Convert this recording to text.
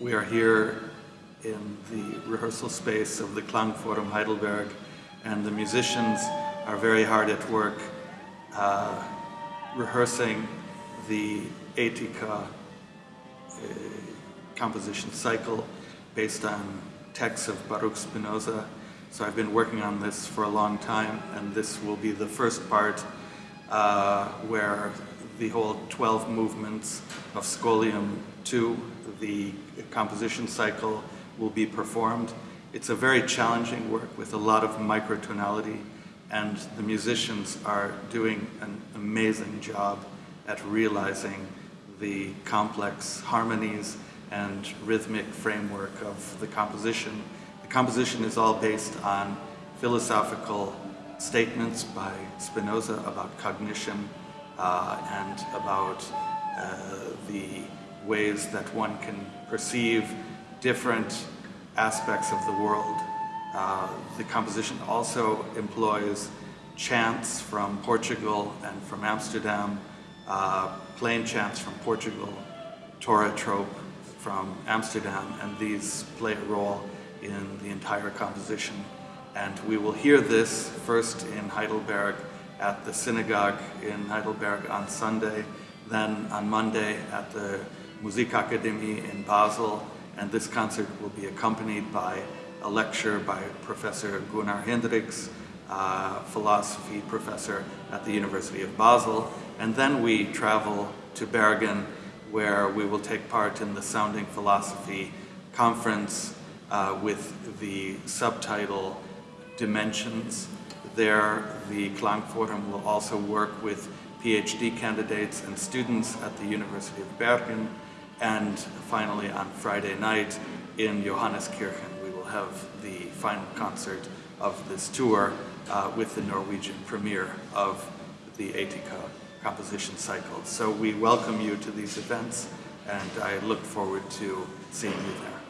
We are here in the rehearsal space of the Klangforum Heidelberg and the musicians are very hard at work uh, rehearsing the Etika uh, composition cycle based on texts of Baruch Spinoza. So I've been working on this for a long time and this will be the first part uh, where the whole 12 movements of Scholium 2, the composition cycle, will be performed. It's a very challenging work with a lot of microtonality and the musicians are doing an amazing job at realizing the complex harmonies and rhythmic framework of the composition. The composition is all based on philosophical statements by Spinoza about cognition and about uh, the ways that one can perceive different aspects of the world. Uh, the composition also employs chants from Portugal and from Amsterdam, uh, plain chants from Portugal, Torah trope from Amsterdam, and these play a role in the entire composition. And we will hear this first in Heidelberg at the synagogue in Heidelberg on Sunday, then on Monday at the Musikakademie in Basel, and this concert will be accompanied by a lecture by Professor Gunnar Hindrichs, uh, philosophy professor at the University of Basel, and then we travel to Bergen where we will take part in the Sounding Philosophy Conference uh, with the subtitle Dimensions. There, the Klangforum will also work with PhD candidates and students at the University of Bergen. And finally, on Friday night in Johanneskirchen, we will have the final concert of this tour uh, with the Norwegian premiere of the Etika composition cycle. So we welcome you to these events and I look forward to seeing you there.